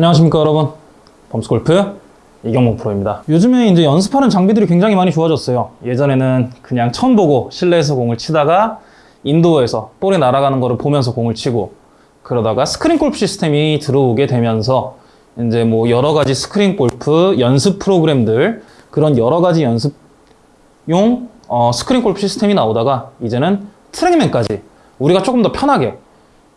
안녕하십니까 여러분. 범스골프 이경목 프로입니다. 요즘에 이제 연습하는 장비들이 굉장히 많이 좋아졌어요. 예전에는 그냥 처음 보고 실내에서 공을 치다가 indoor에서 볼이 날아가는 거를 보면서 공을 치고 그러다가 스크린 골프 시스템이 들어오게 되면서 이제 뭐 여러 가지 스크린 골프 연습 프로그램들 그런 여러 가지 연습용 어, 스크린 골프 시스템이 나오다가 이제는 트랙맨까지 우리가 조금 더 편하게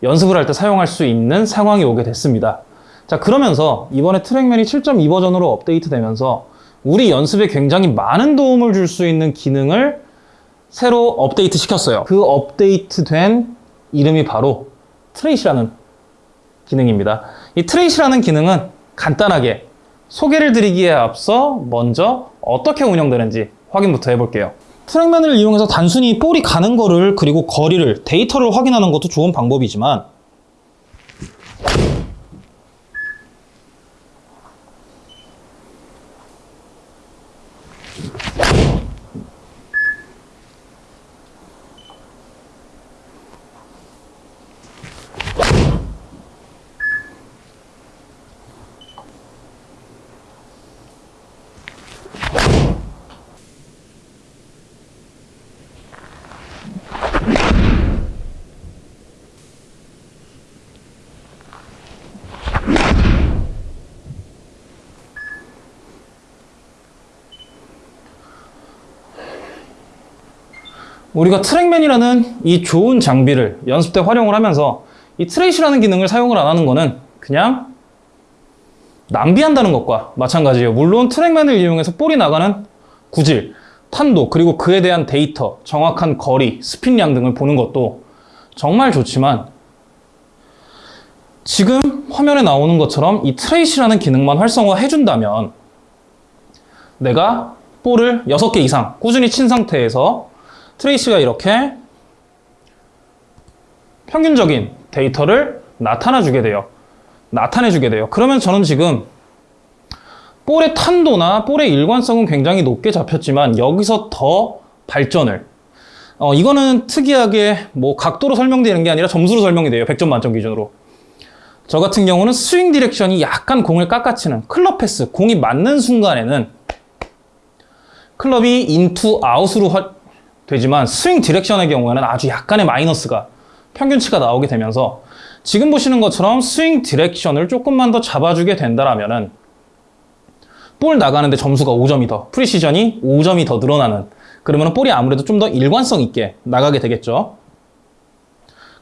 연습을 할 때 사용할 수 있는 상황이 오게 됐습니다. 자, 그러면서 이번에 트랙맨이 7.2 버전으로 업데이트되면서 우리 연습에 굉장히 많은 도움을 줄 수 있는 기능을 새로 업데이트 시켰어요. 그 업데이트된 이름이 바로 트레이시라는 기능입니다. 이 트레이시라는 기능은 간단하게 소개를 드리기에 앞서 먼저 어떻게 운영되는지 확인부터 해볼게요. 트랙맨을 이용해서 단순히 볼이 가는 거를 그리고 거리를 데이터를 확인하는 것도 좋은 방법이지만 우리가 트랙맨이라는 이 좋은 장비를 연습 때 활용을 하면서 이 트레이시라는 기능을 사용을 안 하는 거는 그냥 낭비한다는 것과 마찬가지예요. 물론 트랙맨을 이용해서 볼이 나가는 구질, 탄도, 그리고 그에 대한 데이터, 정확한 거리, 스핀량 등을 보는 것도 정말 좋지만 지금 화면에 나오는 것처럼 이 트레이시라는 기능만 활성화해준다면 내가 볼을 6개 이상 꾸준히 친 상태에서 트레이시가 이렇게 평균적인 데이터를 나타나주게 돼요. 나타내주게 돼요. 그러면 저는 지금 볼의 탄도나 볼의 일관성은 굉장히 높게 잡혔지만 여기서 더 발전을 어, 이거는 특이하게 뭐 각도로 설명되는 게 아니라 점수로 설명이 돼요. 100점 만점 기준으로. 저 같은 경우는 swing direction이 약간 공을 깎아치는 club path, 공이 맞는 순간에는 클럽이 in to out으로 화, 되지만 swing direction의 경우에는 아주 약간의 마이너스가 평균치가 나오게 되면서 지금 보시는 것처럼 swing direction을 조금만 더 잡아주게 된다라면은 볼 나가는데 점수가 5점이 더 precision이 5점이 더 늘어나는 그러면 볼이 아무래도 좀 더 일관성 있게 나가게 되겠죠.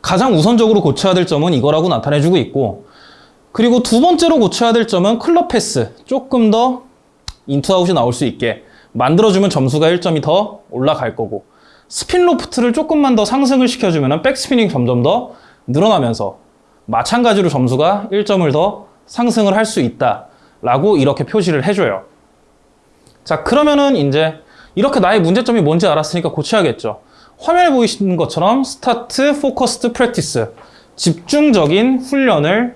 가장 우선적으로 고쳐야 될 점은 이거라고 나타내주고 있고 그리고 두 번째로 고쳐야 될 점은 club path 조금 더 in to out이 나올 수 있게 만들어주면 점수가 1점이 더 올라갈 거고 spin loft를 조금만 더 상승을 시켜주면 백스핀이 점점 더 늘어나면서 마찬가지로 점수가 1점을 더 상승을 할 수 있다 라고 이렇게 표시를 해줘요. 자 그러면은 이제 이렇게 나의 문제점이 뭔지 알았으니까 고쳐야겠죠. 화면에 보이시는 것처럼 start focused practice 집중적인 훈련을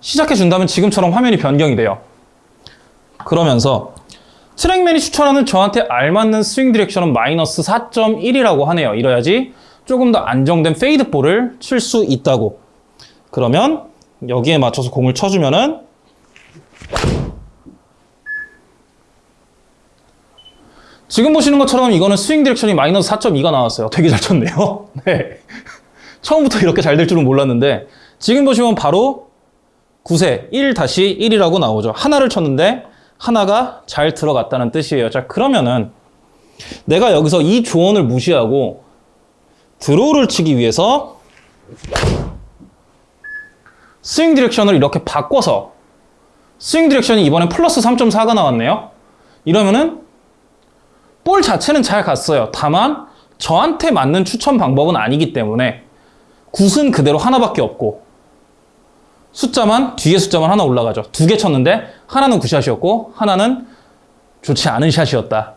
시작해 준다면 지금처럼 화면이 변경이 돼요. 그러면서 트랙맨이 추천하는 저한테 알맞는 swing direction은 마이너스 4.1이라고 하네요. 이래야지 조금 더 안정된 fade ball을 칠 수 있다고. 그러면 여기에 맞춰서 공을 쳐주면은 지금 보시는 것처럼 이거는 swing direction이 마이너스 4.2가 나왔어요. 되게 잘 쳤네요. 네. 처음부터 이렇게 잘 될 줄은 몰랐는데 지금 보시면 바로 9세 1-1이라고 나오죠. 하나를 쳤는데 하나가 잘 들어갔다는 뜻이에요. 자, 그러면은 내가 여기서 이 조언을 무시하고 draw를 치기 위해서 swing direction을 이렇게 바꿔서 swing direction이 이번엔 플러스 3.4가 나왔네요. 이러면은 볼 자체는 잘 갔어요. 다만 저한테 맞는 추천 방법은 아니기 때문에 굿은 그대로 하나밖에 없고 숫자만 뒤에 숫자만 하나 올라가죠. 두 개 쳤는데 하나는 굿샷이었고 하나는 좋지 않은 샷이었다.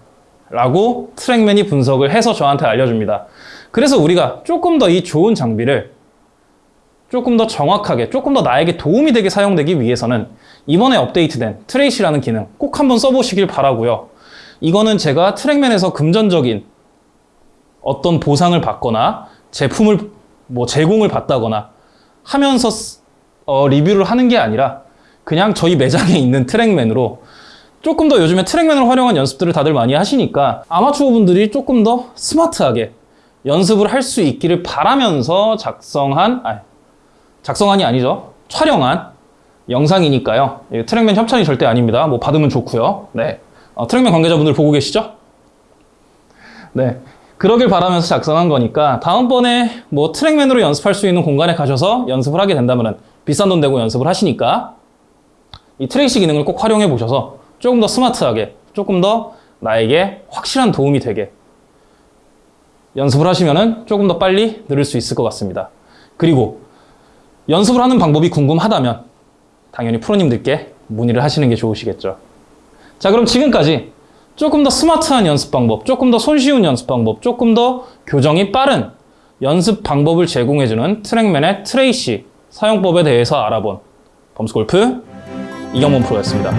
라고 트랙맨이 분석을 해서 저한테 알려줍니다. 그래서 우리가 조금 더 이 좋은 장비를 조금 더 정확하게, 조금 더 나에게 도움이 되게 사용되기 위해서는 이번에 업데이트된 트레이시라는 기능 꼭 한번 써보시길 바라고요. 이거는 제가 트랙맨에서 금전적인 어떤 보상을 받거나 제품을 뭐 제공을 받다거나 하면서 어, 리뷰를 하는 게 아니라 그냥 저희 매장에 있는 트랙맨으로 조금 더 요즘에 트랙맨을 활용한 연습들을 다들 많이 하시니까 아마추어 분들이 조금 더 스마트하게 연습을 할 수 있기를 바라면서 작성한, 아, 작성한이 아니죠. 촬영한 영상이니까요. 이 트랙맨 협찬이 절대 아닙니다. 뭐 받으면 좋고요. 네. 어, 트랙맨 관계자분들 보고 계시죠? 네. 그러길 바라면서 작성한 거니까 다음번에 뭐 트랙맨으로 연습할 수 있는 공간에 가셔서 연습을 하게 된다면 비싼 돈 내고 연습을 하시니까 이 트레이시 기능을 꼭 활용해 보셔서 조금 더 스마트하게 조금 더 나에게 확실한 도움이 되게 연습을 하시면은 조금 더 빨리 늘을 수 있을 것 같습니다. 그리고 연습을 하는 방법이 궁금하다면 당연히 프로님들께 문의를 하시는 게 좋으시겠죠. 자, 그럼 지금까지 조금 더 스마트한 연습 방법, 조금 더 손쉬운 연습 방법, 조금 더 교정이 빠른 연습 방법을 제공해주는 트랙맨의 트레이시 사용법에 대해서 알아본 범스골프 이경범 프로였습니다.